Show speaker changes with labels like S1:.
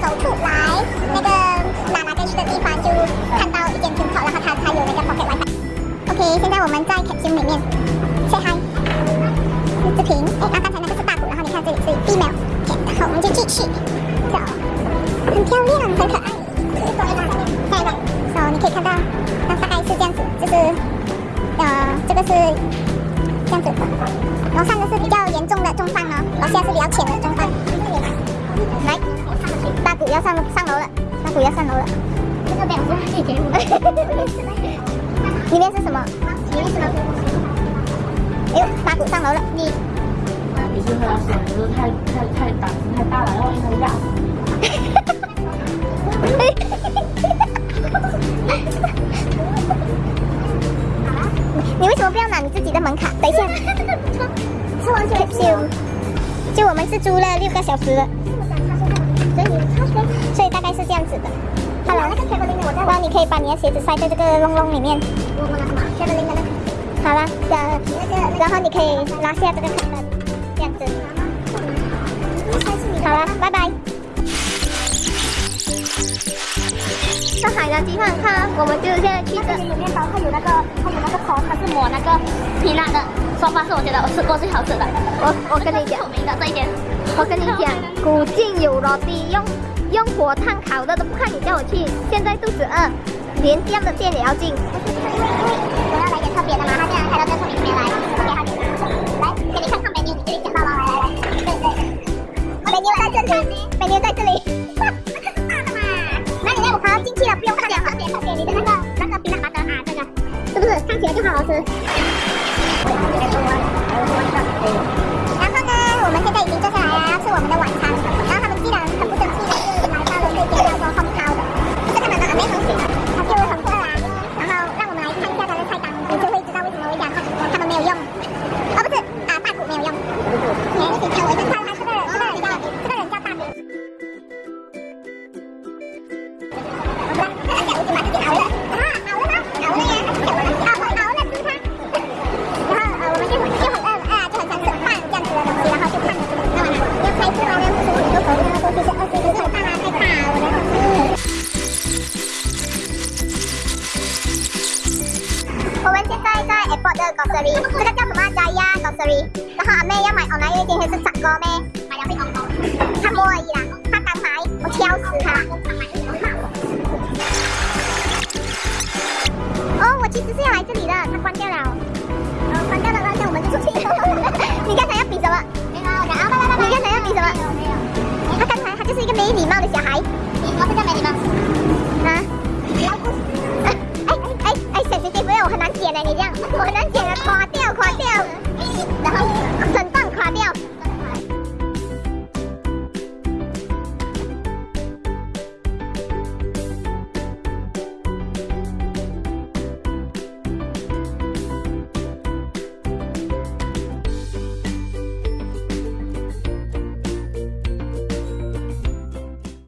S1: 走出来那个拿拿根须的地方，就看到一间 p i n t 然后它它有那个 pocket wifi。OK，现在我们在 capsule 里面，say hi，视频。哎，那刚才那个是大鼓，然后你看这里是 female，然后我们就继续走，很漂亮，很可爱。下一个，所以你可以看到，那大概是这样子，就是呃，这个是这样子，然后上的是比较严重的中放呢，然后下是比较浅的中放。来，大鼓要上上楼了，大鼓要上楼了。这个表示可以给我。里面是什么？里面是什么？哎呦，大鼓上楼了，你。
S2: 你是他手就是太太太胆子太大了，然后因为压死。
S1: 你为什么不要拿你自己的门卡？等一下，是就就我们是租了六个小时了，可以把你的鞋子塞在这个窿窿里面。好了，呃，然后你可以拿下这个卡灯，这样子。好了，拜拜。
S3: 上海的鸡饭看，我们就现在去这。
S1: 有面包，它有那个，它有那个壳，它是抹那个
S3: 皮辣的。说法是我觉得我吃过最好吃的。
S1: 我我跟你讲，
S3: 有名的这一间。
S1: 我跟你讲，古晋有罗蒂，用用火炭烤的都不看你叫我去，现在肚子饿，连这样的店也要进。我要来点特别的嘛，他竟然开到这透明里面来，不给他点。来，给你看看美妞，你这里捡到了，来来来，对对。美妞在这里，美妞在这里。大的嘛，那你要我好进去了，不用看了，特别特别你的那个那个冰辣麻的啊，这个是不是看起来就好好吃？这个叫什么？Jaya grocery。然后阿妹要买 online，因为今天是十个咩？买了会 online。他摸而已啦，他刚买，我挑食